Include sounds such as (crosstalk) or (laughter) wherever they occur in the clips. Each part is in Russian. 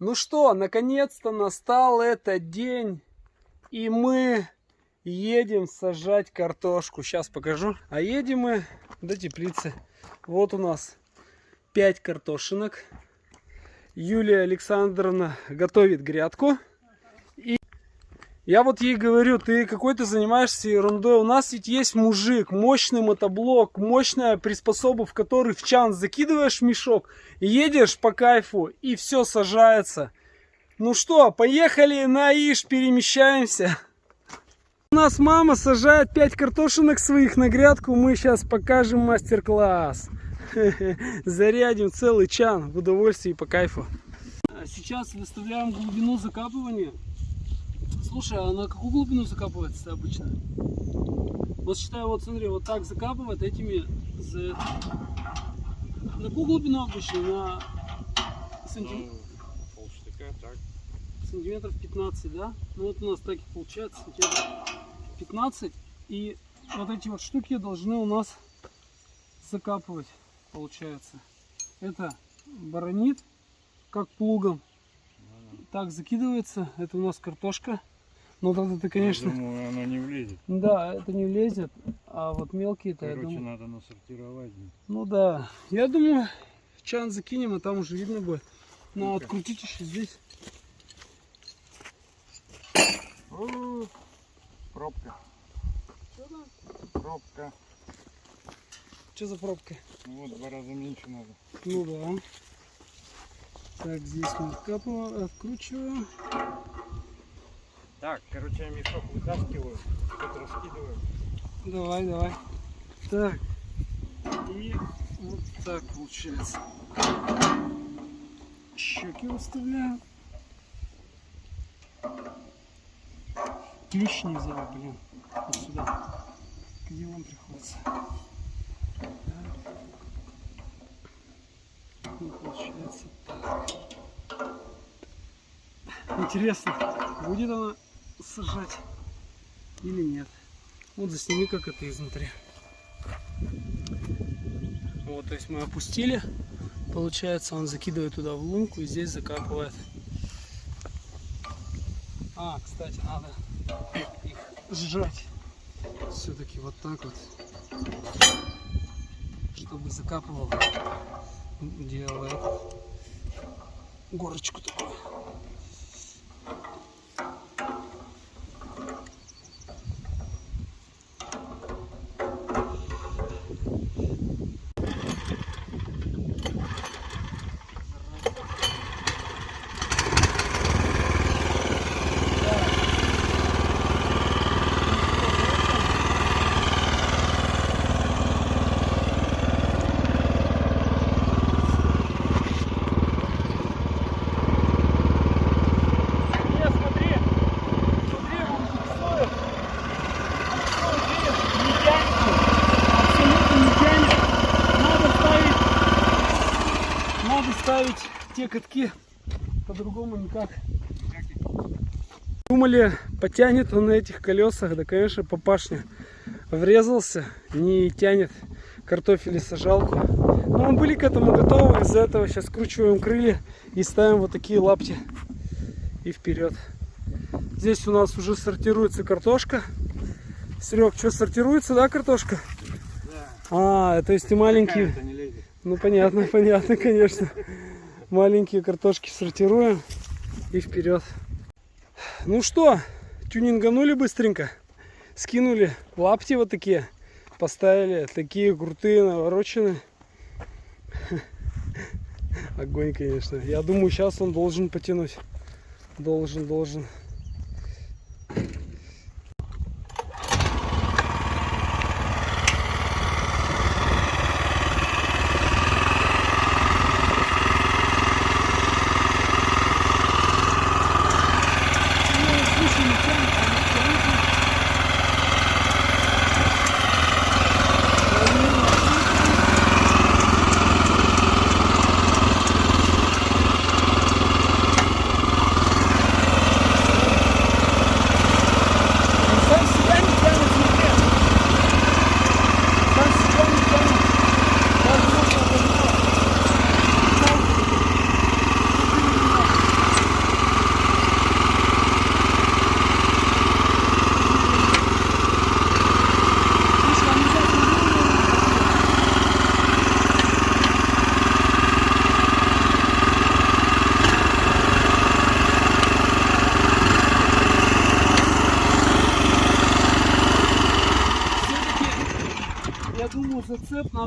Ну что, наконец-то настал этот день, и мы едем сажать картошку. Сейчас покажу. А едем мы до теплицы. Вот у нас 5 картошинок. Юлия Александровна готовит грядку. Я вот ей говорю, ты какой-то занимаешься ерундой. У нас ведь есть мужик, мощный мотоблок, мощная приспособа, в который в чан закидываешь мешок, едешь по кайфу и все сажается. Ну что, поехали на Иш, перемещаемся. У нас мама сажает 5 картошинок своих на грядку. Мы сейчас покажем мастер-класс. (laughs) Зарядим целый чан в удовольствии и по кайфу. Сейчас выставляем глубину закапывания. Слушай, а на какую глубину закапывается обычно? Вот считаю, вот смотри, вот так закапывает этими за... На какую глубину обычно? На сантим... Ну, полштыка, так. сантиметров 15, да? Ну вот у нас так и получается, сантиметров 15. И вот эти вот штуки должны у нас закапывать, получается. Это баронит, как плугом. Так закидывается. Это у нас картошка. Ну вот это, конечно... Я думаю, оно не влезет. Да, это не влезет. А вот мелкие-то, я думаю... надо насортировать. Ну да. Я думаю, чан закинем, а там уже видно будет. Но Ну-ка. открутить еще здесь. О, Пробка. Пробка. Что за пробка? Ну Вот два раза меньше надо. Ну да. Так, здесь мы откапываем, откручиваем. Так, короче, я мешок вытаскиваю, тут раскидываю. Давай, давай. Так. И вот так получается. Щеки выставляем. Клещ не взял, блин. Вот сюда. К делам приходится. Так. Ну, получается так. Интересно, будет она сажать или нет. Вот засними, как это изнутри. Вот, то есть мы опустили. Получается, он закидывает туда в лунку и здесь закапывает. А, кстати, надо их сжать. Все-таки вот так вот. Чтобы закапывал. Делает горочку такую. Не, смотри, смотри, он буксует. Буксует, видишь, не тянется. Абсолютно не тянет. Надо ставить, надо те катки по-другому никак. Думали, потянет он на этих колесах, да, конечно, папашня врезался, не тянет картофели сажалку. Но мы были к этому готовы, из-за этого сейчас скручиваем крылья и ставим вот такие лапти и вперед. Здесь у нас уже сортируется картошка. Серег, что сортируется, да, картошка? Да. А, то есть и не лезет. Ну понятно, понятно, конечно. Маленькие картошки сортируем и вперед. Ну что, тюнинганули быстренько. Скинули лапти вот такие. Поставили такие крутые, навороченные. (laughs) Огонь, конечно. Я думаю, сейчас он должен потянуть. Должен, должен.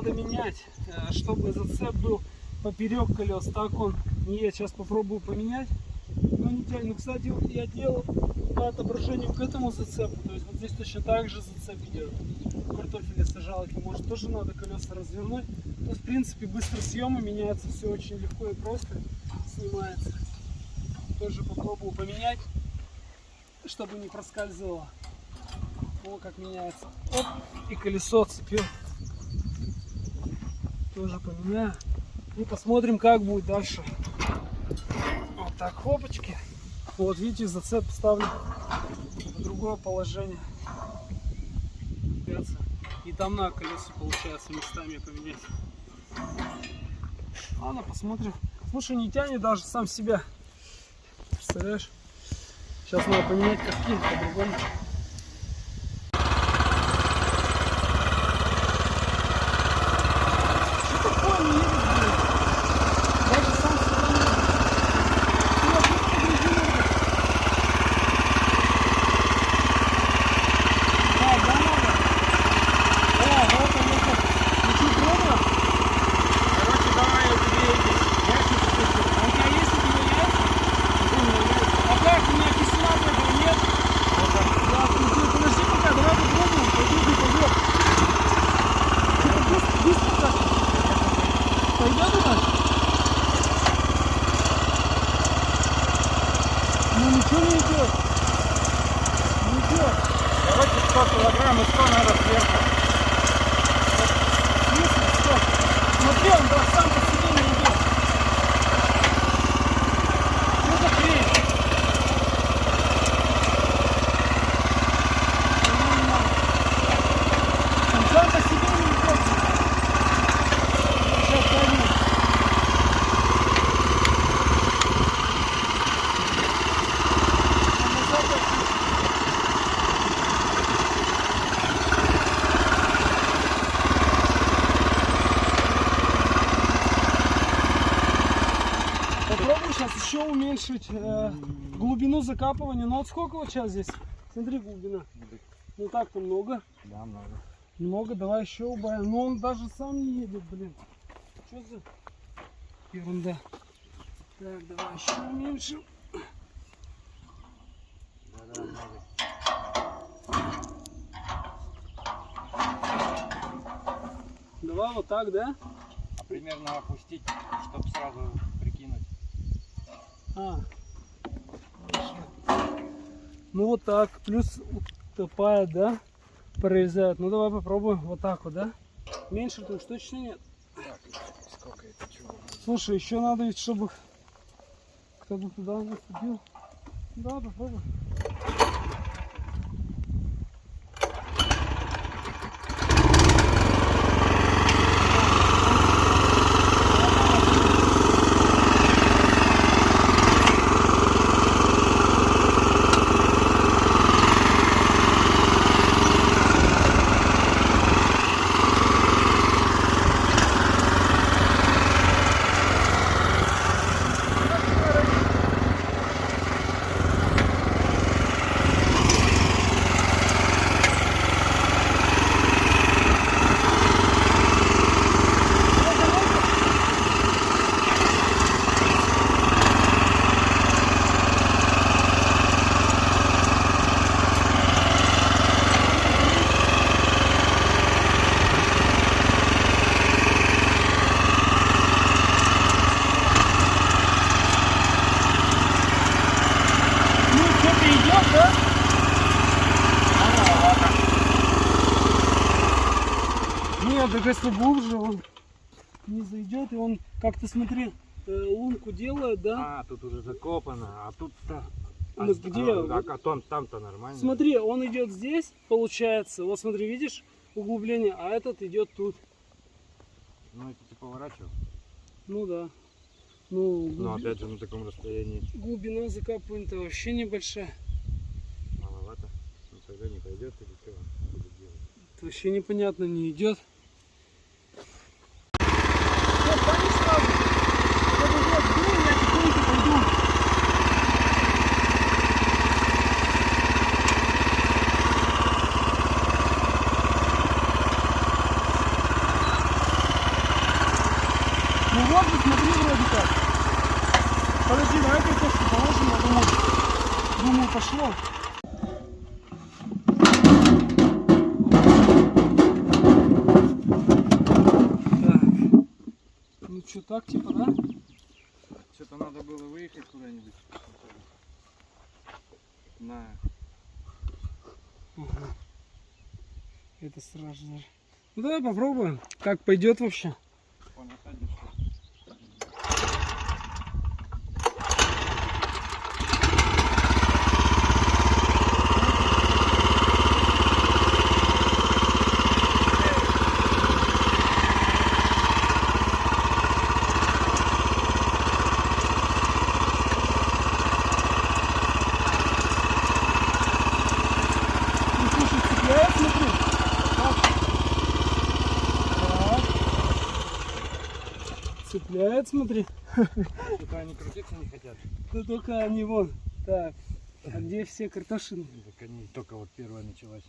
Надо менять, э, чтобы зацеп был поперек колес. Так он не едет. Сейчас попробую поменять. Но не тянет. Ну, кстати, я делал по отображению к этому зацепу. То есть вот здесь точно так же зацеп идет. Картофеля сажалки. Может тоже надо колеса развернуть. То есть, в принципе, быстро съемы меняется. Все очень легко и просто снимается. Тоже попробую поменять, чтобы не проскальзывало. О, как меняется. Оп, и колесо цепил. Тоже поменяю. И посмотрим, как будет дальше. Вот так, хлопочки. Вот, видите, зацеп ставлю в другое положение. И там на колесо получается местами поменять. Ладно, посмотрим. Слушай, не тянет даже сам себя. Представляешь? Сейчас надо поменять катки по-другому. Что такое не едет, блин? Даже сам себя не едет. Ну, опять погрузил его. Да, да, надо. О, вот он, вот он. Ну что, пробуем? Короче, давай я тебе эти ящики куплю. А у тебя есть у тебя яйца? А как? У меня кислота этого нет. Да, ну ты подожди пока, давай попробуем. Пойдет, не пойдет. Что-то быстро, быстро так. Пойдет у нас? Ну ничего не идет. Не идет. Короче, 100 килограмм и 100 надо сверху. Если что. Смотри, он да, сам по себе не идет. Что за хрень? Он сам по себе не идет. Сейчас пойму. Он назад пошел. Попробуй сейчас еще уменьшить э, глубину закапывания. Ну вот сколько вот сейчас здесь? Смотри, глубина. Ну так-то много. Да, много. Много, давай еще убавим. Но он даже сам не едет, блин. Что за ерунда? Так, давай еще уменьшим. Да, да, много. Давай вот так, да? А примерно опустить, чтобы сразу прикинуть. А. Ну вот так. Плюс утопает, да? Прорезает. Ну давай попробуем вот так вот, да? Меньше тут точно нет. Так, сколько это чего? Слушай, еще надо ведь, чтобы кто-то туда наступил. Да, попробуй. Ну, что-то идет, да? Нет, так если глубже, он не зайдет, и как-то, смотри, э, лунку делает, да? А, тут уже закопано, а тут-то... А, Ну, с- где? а, а там, там-то нормально. Смотри, он идет здесь, получается, вот смотри, видишь, углубление, а этот идет тут. Ну, это ты поворачивал. Ну да. Ну, Но глуби- опять же на таком расстоянии глубина закапывания-то вообще небольшая. маловато. Ну, тогда не пойдет или что вообще непонятно, не идет. Всё, пали сразу. Вот это вот, дул, я тихонько пойду. Подожди, давай картошку положим, я думаю, думаю, пошло. Так. Ну что, так типа, да? Что-то надо было выехать куда-нибудь. На. Ага. Ну давай попробуем, как пойдет вообще. Понасадишь. Ну слушай, цепляет, смотри. Так. Так. Цепляет, смотри. Что-то они крутиться не хотят. Да только они вон. Так. А где все картошины? Так они только вот первая началась.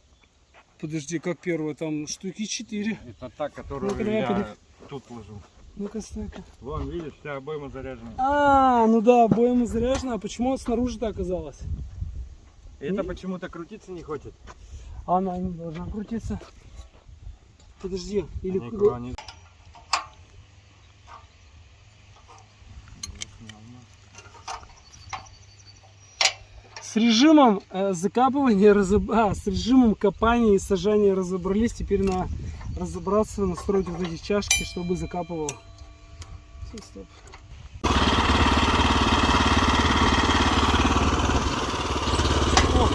Подожди, как первая? Там штуки четыре. Это та, которую давай я поди- тут ложу. Ну-ка, стой-ка. Вон, видишь, вся обойма заряжена. А, ну да, обойма заряжена. А почему снаружи-то оказалось? Это почему-то крутиться не хочет. Она не должна крутиться. Подожди, или Они они- С режимом э, закапывания, разоб- а, с режимом копания и сажания разобрались. Теперь на разобраться, настроить вот эти чашки, чтобы закапывал. Всё, стоп. О.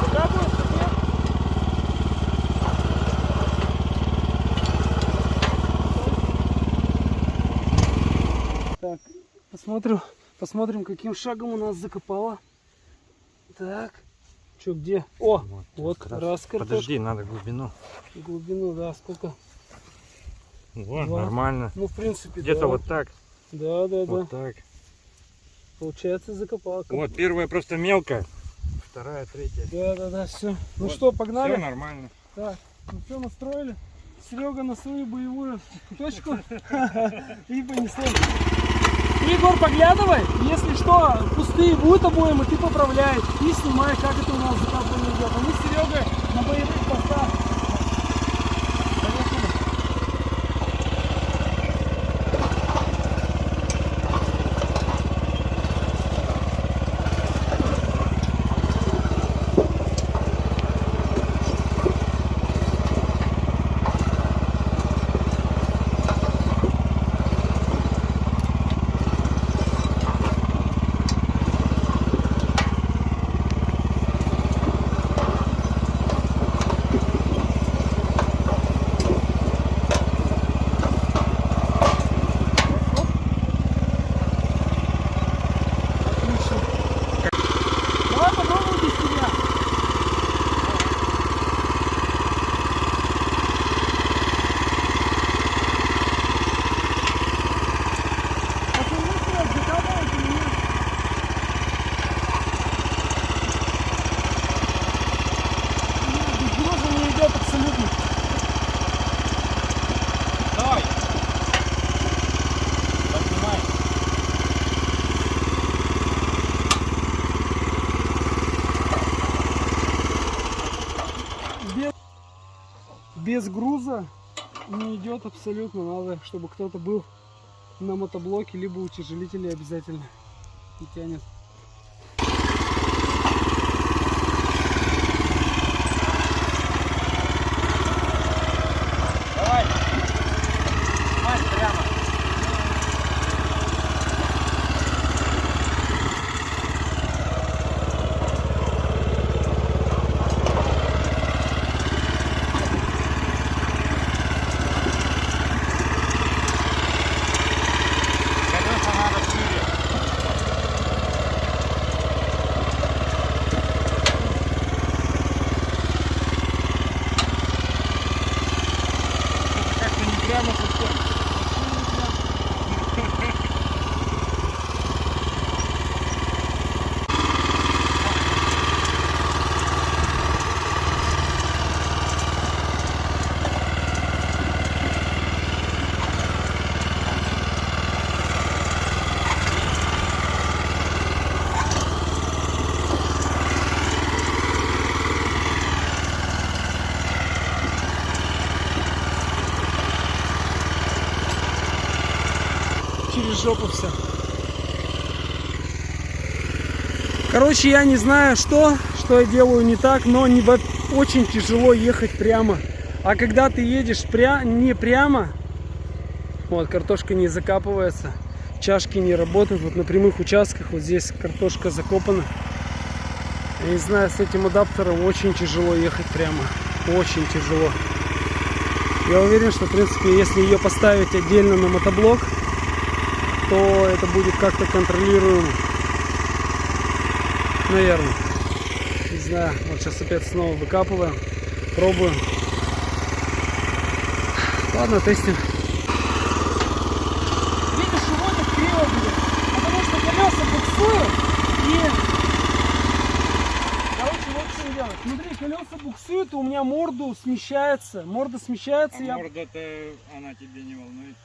Закапываешь, нет? Так, посмотрим, посмотрим, каким шагом у нас закопало. Так, что где? О, вот как раз. раз картошка. Подожди, надо глубину. Глубину, да, сколько? Вот, Два. нормально. Ну, в принципе, Где-то да. вот так. Да, да, Вот да. так. Получается, закопал. Вот первая просто мелкая. Вторая, третья. Да, да, да, все. Ну Вот, что, погнали? Все нормально. Так, ну все, настроили. Серега на свою боевую точку (laughs) и Егор, поглядывай, если что, пустые будут обоим, и ты поправляй. И снимай, как это у нас закапывание идет. А мы с Серегой на боевых постах. Поехали. Отлично. Давай попробуем без тебя. Пацаны, что, закапывать или нет? Нет, без груза не идет абсолютно. Давай. Поднимай. без, без груза абсолютно. Надо, чтобы кто-то был на мотоблоке, либо утяжелителе обязательно. И тянет. Все. Короче, я не знаю, что, что я делаю не так, но не, очень тяжело ехать прямо. А когда ты едешь пря- не прямо, вот, картошка не закапывается, чашки не работают. Вот на прямых участках вот здесь картошка закопана. Я не знаю, с этим адаптером очень тяжело ехать прямо. Очень тяжело. Я уверен, что, в принципе, если ее поставить отдельно на мотоблок, то это будет как-то контролируемо. Наверное. Не знаю. Вот сейчас опять снова выкапываем. Пробуем. Ладно, тестим. Видишь, вот криво будет. Потому что колеса буксуют и... Короче, вот что делать. Смотри, колеса буксуют, и у меня морду смещается. Морда смещается, А я... морда-то она тебе не волнует.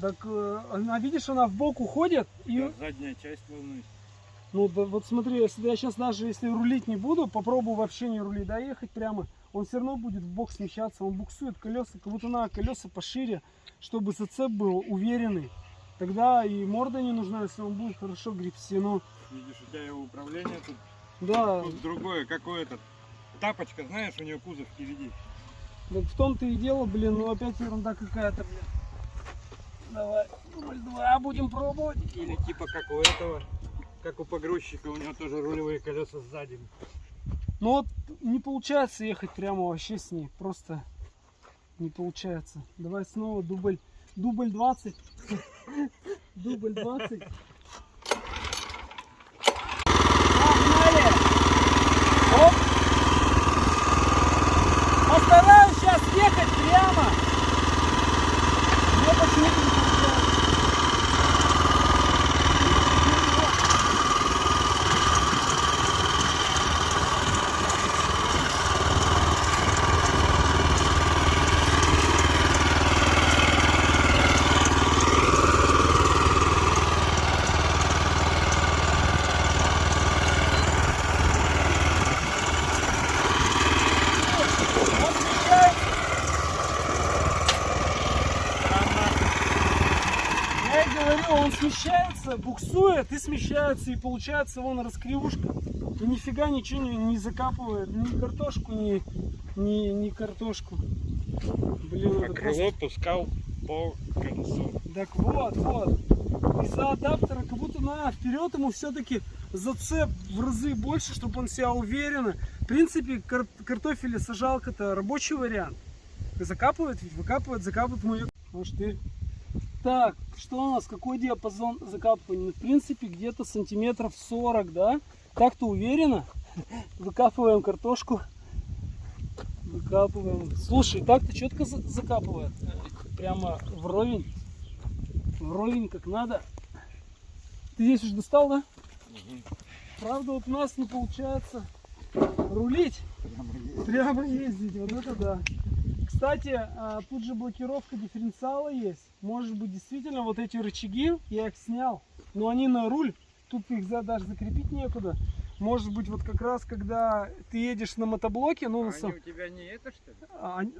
Так, она, видишь, она в бок уходит, и Да, задняя часть волнует. Ну, да, вот смотри, если я сейчас даже если рулить не буду, попробую вообще не рулить, да, ехать прямо, он все равно будет в бок смещаться, он буксует колеса, как будто надо колеса пошире, чтобы зацеп был уверенный. Тогда и морда не нужна, если он будет хорошо гребсти. Ну, Видишь, у тебя его управление тут, да, тут другое, какой этот. Тапочка, знаешь, у нее кузов впереди. так в том-то и дело, блин, ну опять ерунда какая-то, блин. Давай, дубль два, будем пробовать. Или типа как у этого, как у погрузчика, у него тоже рулевые колеса сзади. Ну вот не получается ехать прямо вообще с ней. Просто не получается. Давай снова дубль. Дубль 20. (laughs) Дубль 20. Погнали! Оп! Постараюсь сейчас ехать прямо. Но почему-то не получается. Он смещается. Я и говорю, он смещается, буксует и смещается, и получается вон раскривушка. И нифига ничего не, не закапывает, ни картошку, ни, ни, ни картошку. Блин, А крыло пускал по колесу. так вот, вот. Из-за адаптера как будто на вперед ему все-таки зацеп в разы больше, чтобы он себя уверенно. В принципе, кар- картофель сажалка это рабочий вариант. Закапывает, ведь выкапывает, закапывает мою. Может ты. Так, что у нас? Какой диапазон закапывания? Ну, В принципе, где-то сантиметров 40, да? Так-то уверенно. (laughs) Выкапываем картошку. Выкапываем. Слушай, так-то четко за- закапывает. Прямо вровень. Вровень как надо. Ты здесь уже достал, да? Правда, вот у нас не получается рулить, прямо ездить. Вот это да. Кстати, а, тут же блокировка дифференциала есть. Может быть, действительно, вот эти рычаги, я их снял, но они на руль, тут их даже закрепить некуда. Может быть, вот как раз, когда ты едешь на мотоблоке, ну, на сам- у тебя не это что ли? а, они-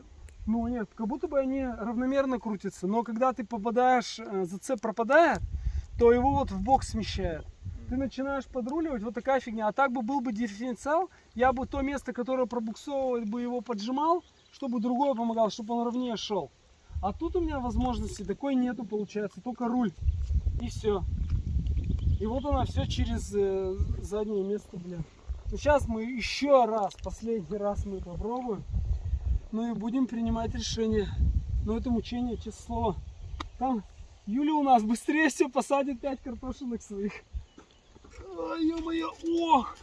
ну нет, как будто бы они равномерно крутятся, но когда ты попадаешь, э, зацеп пропадает, то его вот в бок смещает. Ты начинаешь подруливать, вот такая фигня. А так бы был бы дифференциал, я бы то место, которое пробуксовывает, бы его поджимал, чтобы другое помогало, чтобы он ровнее шел. А тут у меня возможности такой нету, получается, только руль. И все. И вот она все через э, заднее место, блин. Ну, сейчас мы еще раз, последний раз мы попробуем. Ну и будем принимать решение. Но это мучение, честное слово. Там Юля у нас быстрее все посадит 5 картошинок своих. Ой, ё-моё, ох!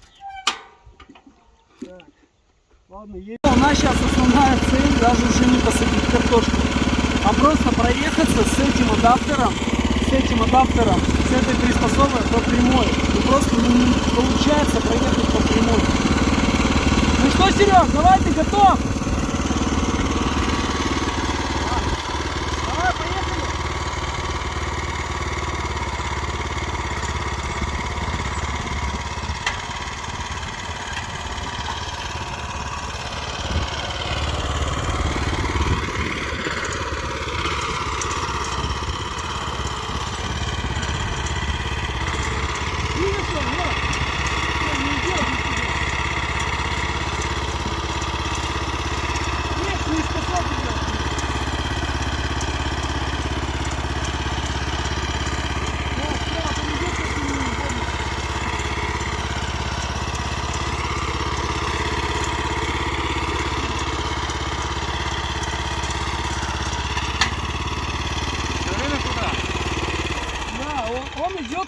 Так, ладно, едем. У нас сейчас основная цель даже уже не посадить картошку, а просто проехаться с этим адаптером, с этим адаптером, с этой приспособой по прямой. Ну просто ну, не получается проехать по прямой. Ну что, Серег, давай ты готов? Давай, поехали.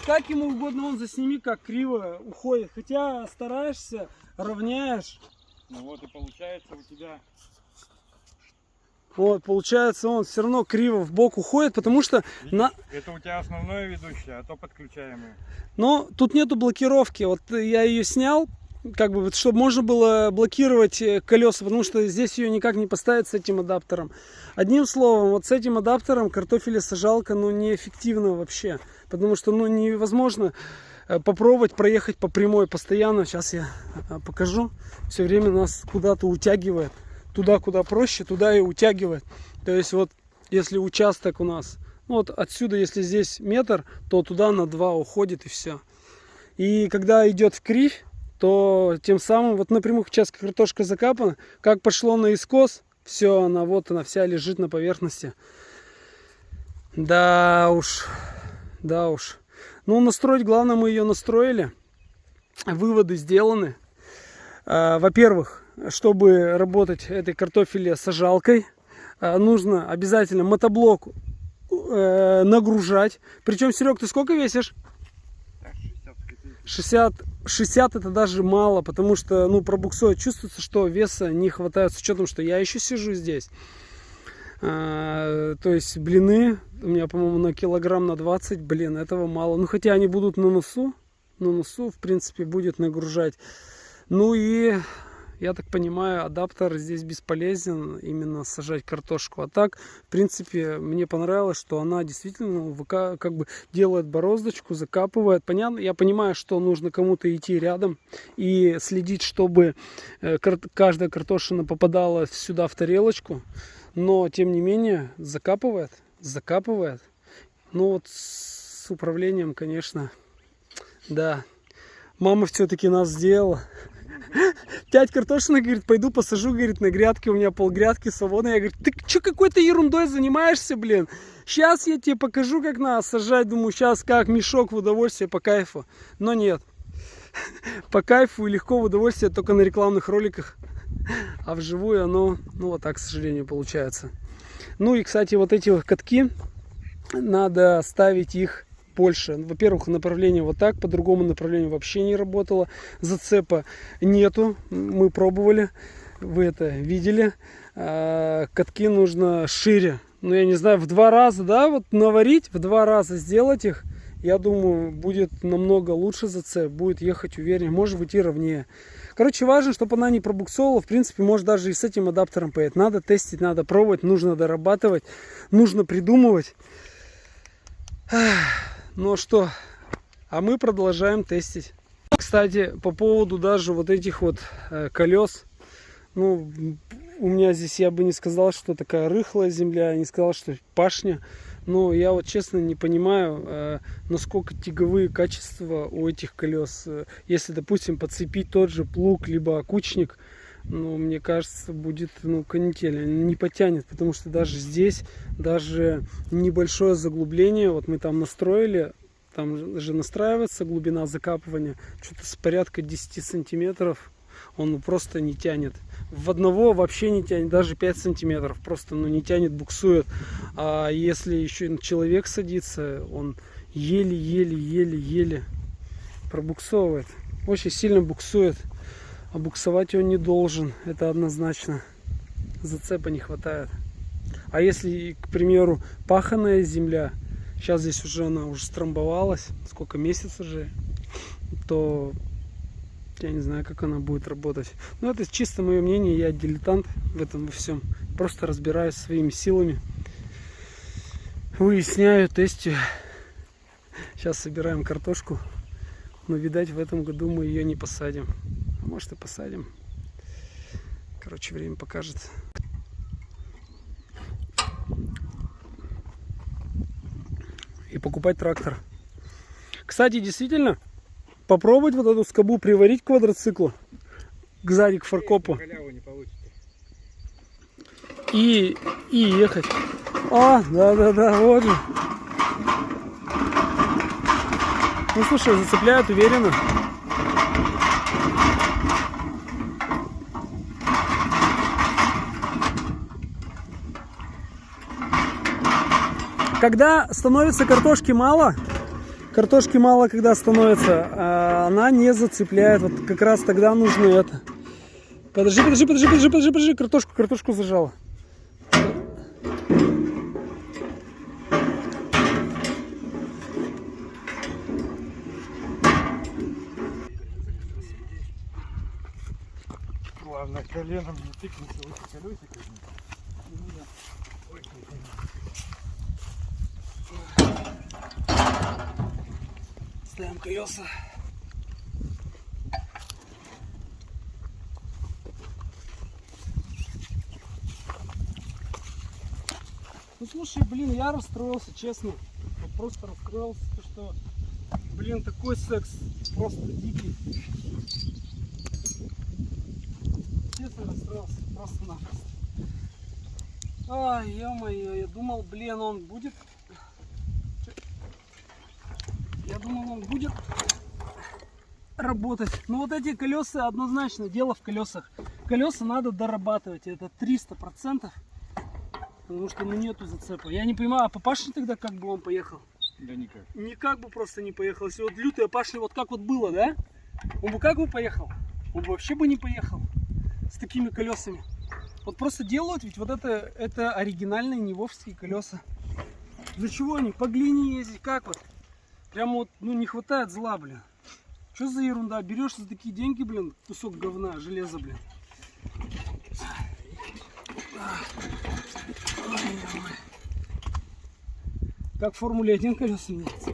Как ему угодно, он засними, как криво уходит. Хотя стараешься, равняешь. Ну вот и получается у тебя Вот, получается, он все равно криво в бок уходит, потому что на... Это у тебя основное ведущее, а то подключаемое. Но тут нету блокировки. Вот я ее снял, как бы, чтобы можно было блокировать э, колеса, потому что здесь ее никак не поставить с этим адаптером. Одним словом, вот с этим адаптером картофелесажалка, ну, неэффективна вообще. Потому что, ну, невозможно э, попробовать проехать по прямой постоянно. Сейчас я э, покажу. Все время нас куда-то утягивает. Туда, куда проще, туда и утягивает. То есть вот, если участок у нас, ну, вот отсюда, если здесь метр, то туда на 2 уходит и все. И когда идет в кривь, то тем самым, вот на прямых участках картошка закапана, как пошло на искос, все, она вот она вся лежит на поверхности. Да уж, да уж. Ну, настроить, главное, мы ее настроили. Выводы сделаны. А, Во-первых, чтобы работать этой картофеле сажалкой, а, нужно обязательно мотоблок э, нагружать. Причем, Серег, ты сколько весишь? Так, 60 копеек. 60, 60 это даже мало, потому что, ну, пробуксует. Чувствуется, что веса не хватает, с учетом, что я еще сижу здесь. А, то есть блины у меня, по-моему, на килограмм на 20, блин, этого мало. Ну, хотя они будут на носу, на носу, в принципе, будет нагружать. Ну и, я так понимаю, адаптер здесь бесполезен, именно сажать картошку. А так, в принципе, мне понравилось, что она действительно как бы делает бороздочку, закапывает. Понятно, я понимаю, что нужно кому-то идти рядом и следить, чтобы э, каждая картошина попадала сюда в тарелочку. Но, тем не менее, закапывает, закапывает. Ну вот с управлением, конечно, да. Мама все-таки нас сделала. (laughs) Тять картошина, говорит, пойду посажу, говорит, на грядке, у меня полгрядки свободно. Я говорю, ты что какой-то ерундой занимаешься, блин? Сейчас я тебе покажу, как надо сажать. Думаю, сейчас как мешок в удовольствие, по кайфу. Но нет. (laughs) По кайфу и легко в удовольствие только на рекламных роликах. (laughs) А вживую оно, ну вот так, к сожалению, получается. Ну и, кстати, вот эти вот катки, надо ставить их больше. Во-первых, направление вот так, по другому направлению вообще не работало. Зацепа нету, мы пробовали, вы это видели. А, Катки нужно шире, ну я не знаю, в два раза, да, вот наварить, в два раза сделать их. Я думаю, будет намного лучше зацеп, будет ехать увереннее, может быть и ровнее. Короче, важно, чтобы она не пробуксовывала. В принципе, может даже и с этим адаптером поедет. Надо тестить, надо пробовать, нужно дорабатывать, нужно придумывать. Ну что, а мы продолжаем тестить. Кстати, по поводу даже вот этих вот э, колес. Ну, у меня здесь я бы не сказал, что такая рыхлая земля, не сказал, что пашня. Но я вот честно не понимаю, э, насколько тяговые качества у этих колес. Э, Если, допустим, подцепить тот же плуг, либо окучник, ну, мне кажется, будет, ну, канитель, не потянет, потому что даже здесь, даже небольшое заглубление, вот мы там настроили, там же настраивается глубина закапывания, что-то с порядка 10 сантиметров, он просто не тянет. В одного вообще не тянет, даже 5 сантиметров, просто, ну, не тянет, буксует. А если еще человек садится, он еле-еле-еле-еле пробуксовывает, очень сильно буксует. А буксовать он не должен, это однозначно. Зацепа не хватает. А если, к примеру, паханая земля, сейчас здесь уже она уже стромбовалась, сколько месяцев уже, то я не знаю, как она будет работать. Но это чисто мое мнение, я дилетант в этом во всем. Просто разбираюсь своими силами. Выясняю, тестю. Сейчас собираем картошку. Но, видать, в этом году мы ее не посадим. Может и посадим. Короче, время покажет. И покупать трактор. Кстати, действительно, попробовать вот эту скобу приварить к квадроциклу. К сзади, к фаркопу. И, и ехать. А, да-да-да, вот же. Ну, слушай, зацепляют уверенно. Когда становится картошки мало, картошки мало когда становится, а она не зацепляет. Вот как раз тогда нужно это. Подожди, подожди, подожди, подожди, подожди, подожди, картошку, картошку зажала. Главное, коленом не тыкнуться в эти Ставим колеса. Ну слушай, блин, я расстроился, честно. Вот просто расстроился, то, что, блин, такой секс просто дикий. Честно расстроился, просто-напросто. Ай, ё-моё, я думал, блин, он будет я думал, он будет работать. Но вот эти колеса однозначно, дело в колесах. Колеса надо дорабатывать, это 300%. Потому что ну нету зацепа. Я не понимаю, а по пашне тогда как бы он поехал? Да никак. Никак бы просто не поехал. Если вот лютая пашня вот как вот было, да? Он бы как бы поехал? Он бы вообще бы не поехал с такими колесами. Вот просто делают, ведь вот это, это оригинальные невовские колеса. Для чего они? По глине ездить, как вот? Прям вот, ну не хватает зла, блин. Что за ерунда? Берешь за такие деньги, блин, кусок говна, железа, блин. Как в Формуле 1 колеса меняется.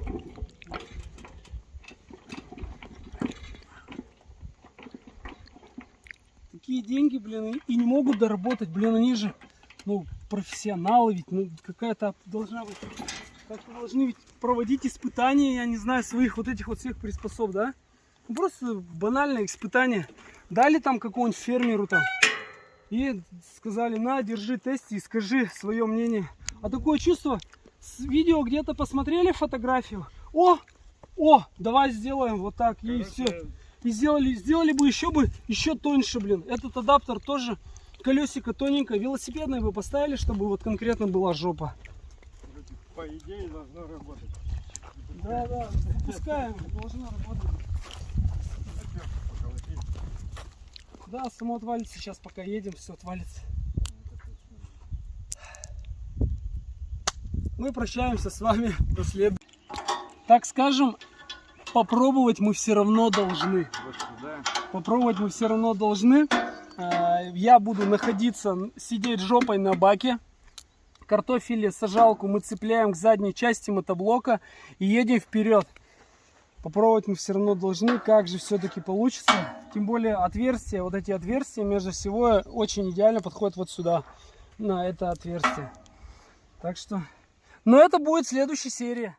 Такие деньги, блин, и не могут доработать, блин, они же, ну, профессионалы ведь, ну, какая-то должна быть как-то должны ведь проводить испытания, я не знаю, своих вот этих вот всех приспособ, да? Ну, просто банальное испытание. Дали там какому-нибудь фермеру там и сказали, на, держи тест и скажи свое мнение. А такое чувство, с видео где-то посмотрели фотографию, о, о, давай сделаем вот так и все. И сделали, сделали бы еще бы, еще тоньше, блин. Этот адаптер тоже, колесико тоненькое, велосипедное бы поставили, чтобы вот конкретно была жопа по идее должно работать. Да, да, запускаем, должно работать. Да, само отвалится сейчас, пока едем, все отвалится. Мы прощаемся с вами до следующего. Так скажем, попробовать мы все равно должны. Попробовать мы все равно должны. Э, Я буду находиться, сидеть жопой на баке картофеле сажалку мы цепляем к задней части мотоблока и едем вперед. Попробовать мы все равно должны, как же все-таки получится. Тем более отверстия, вот эти отверстия между всего очень идеально подходят вот сюда, на это отверстие. Так что, но это будет следующая серия.